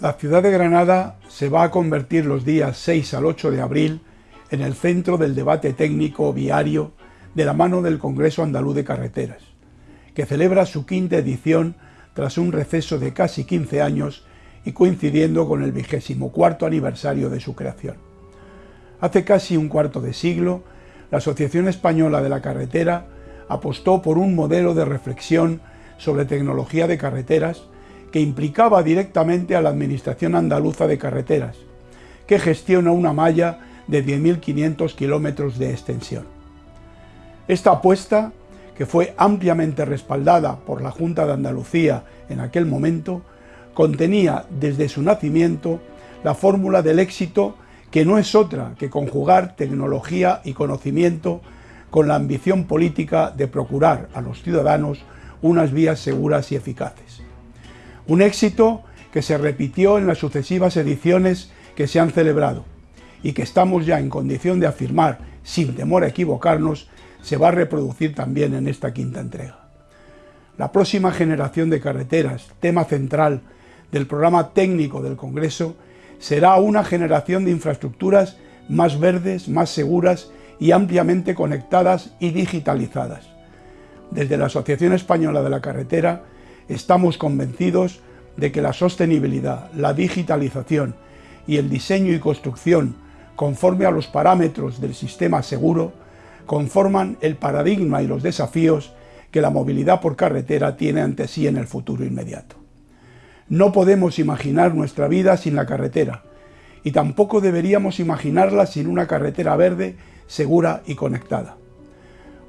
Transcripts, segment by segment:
La ciudad de Granada se va a convertir los días 6 al 8 de abril en el centro del debate técnico viario de la mano del Congreso Andaluz de Carreteras, que celebra su quinta edición tras un receso de casi 15 años y coincidiendo con el vigésimo cuarto aniversario de su creación. Hace casi un cuarto de siglo, la Asociación Española de la Carretera apostó por un modelo de reflexión sobre tecnología de carreteras que implicaba directamente a la Administración Andaluza de Carreteras, que gestiona una malla de 10.500 kilómetros de extensión. Esta apuesta, que fue ampliamente respaldada por la Junta de Andalucía en aquel momento, contenía desde su nacimiento la fórmula del éxito que no es otra que conjugar tecnología y conocimiento con la ambición política de procurar a los ciudadanos unas vías seguras y eficaces. Un éxito que se repitió en las sucesivas ediciones que se han celebrado y que estamos ya en condición de afirmar, sin temor a equivocarnos, se va a reproducir también en esta quinta entrega. La próxima generación de carreteras, tema central del programa técnico del Congreso, será una generación de infraestructuras más verdes, más seguras y ampliamente conectadas y digitalizadas. Desde la Asociación Española de la Carretera Estamos convencidos de que la sostenibilidad, la digitalización y el diseño y construcción conforme a los parámetros del sistema seguro conforman el paradigma y los desafíos que la movilidad por carretera tiene ante sí en el futuro inmediato. No podemos imaginar nuestra vida sin la carretera y tampoco deberíamos imaginarla sin una carretera verde, segura y conectada.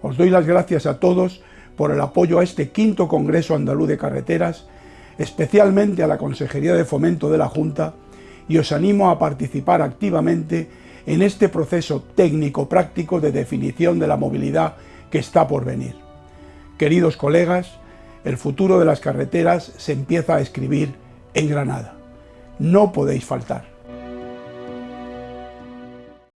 Os doy las gracias a todos por el apoyo a este quinto Congreso Andaluz de Carreteras, especialmente a la Consejería de Fomento de la Junta, y os animo a participar activamente en este proceso técnico-práctico de definición de la movilidad que está por venir. Queridos colegas, el futuro de las carreteras se empieza a escribir en Granada. No podéis faltar.